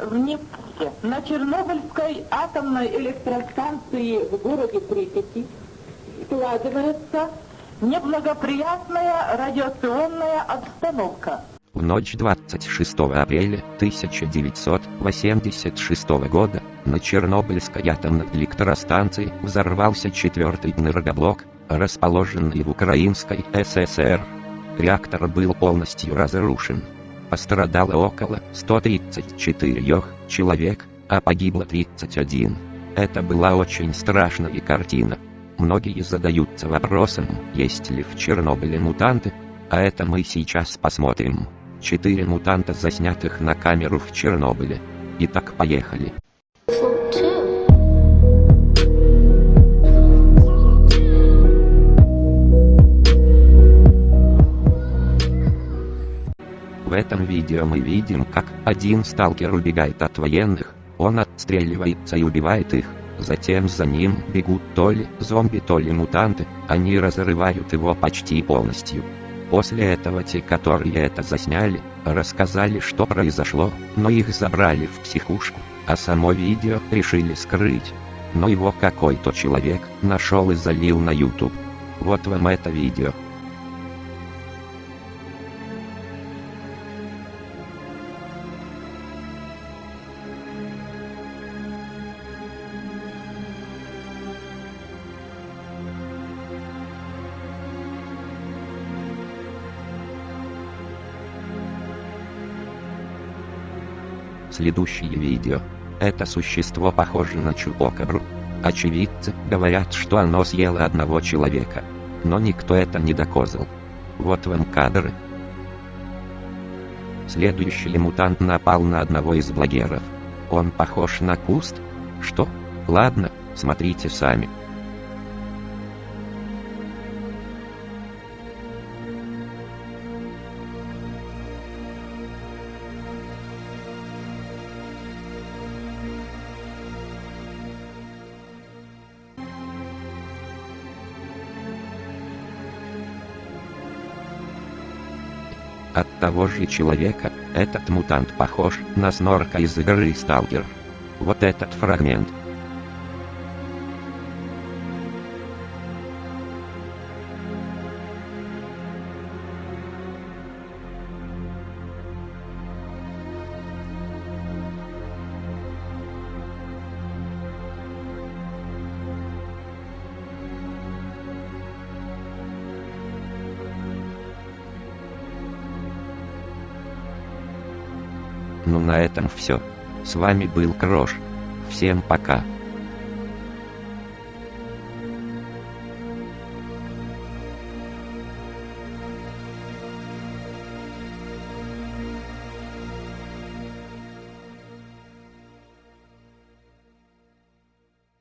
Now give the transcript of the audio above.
в Невске, на Чернобыльской атомной электростанции в городе Припяти складывается неблагоприятная радиационная обстановка. В ночь 26 апреля 1986 года на Чернобыльской атомной электростанции взорвался четвертый энергоблок, расположенный в Украинской ССР. Реактор был полностью разрушен. Пострадало около 134 человек, а погибло 31. Это была очень страшная картина. Многие задаются вопросом, есть ли в Чернобыле мутанты, а это мы сейчас посмотрим. Четыре мутанта заснятых на камеру в Чернобыле. Итак, поехали. В этом видео мы видим, как один сталкер убегает от военных, он отстреливается и убивает их. Затем за ним бегут то ли зомби, то ли мутанты, они разрывают его почти полностью. После этого те, которые это засняли, рассказали, что произошло, но их забрали в психушку, а само видео решили скрыть. Но его какой-то человек нашел и залил на YouTube. Вот вам это видео. Следующее видео. Это существо похоже на чупокабру. Очевидцы говорят, что оно съело одного человека. Но никто это не доказал. Вот вам кадры. Следующий мутант напал на одного из блогеров. Он похож на куст? Что? Ладно, смотрите сами. От того же человека, этот мутант похож на снорка из игры Сталкер. Вот этот фрагмент. Ну на этом все. С вами был Крош. Всем пока.